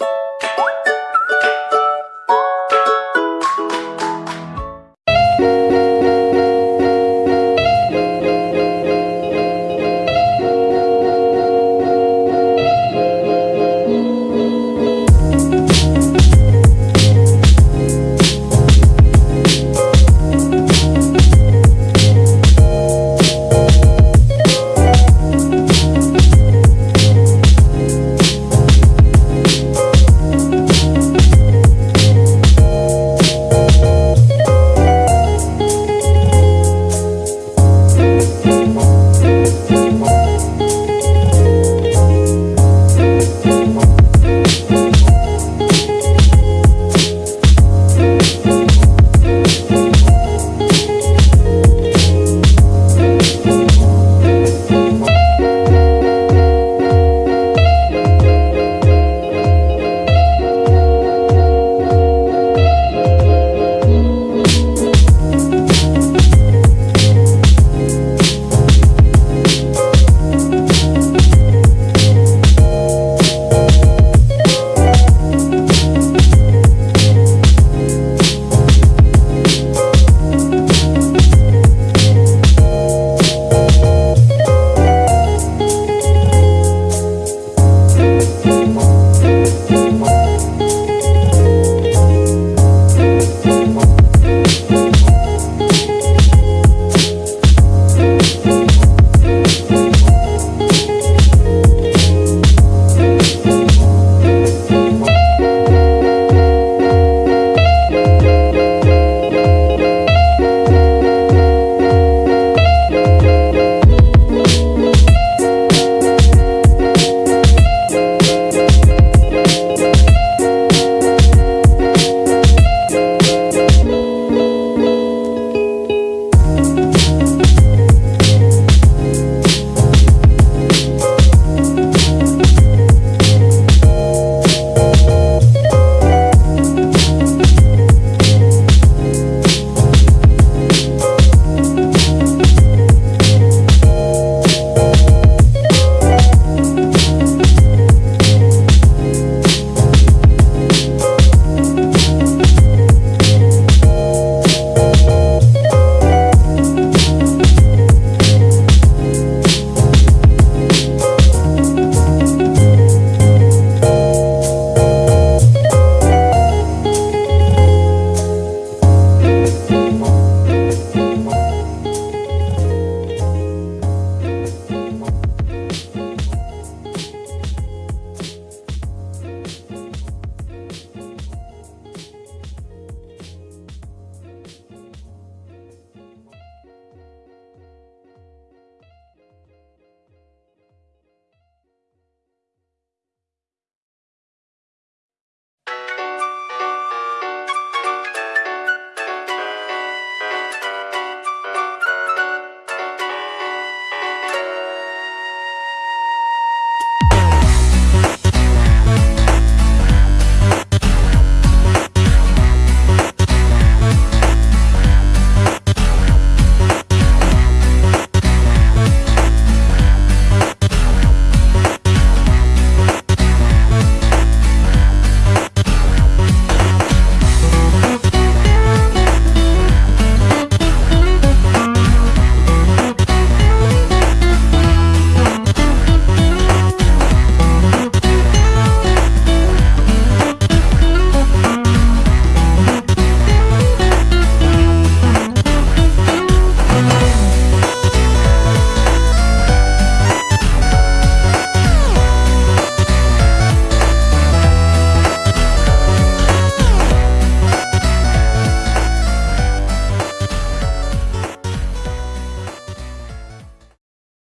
you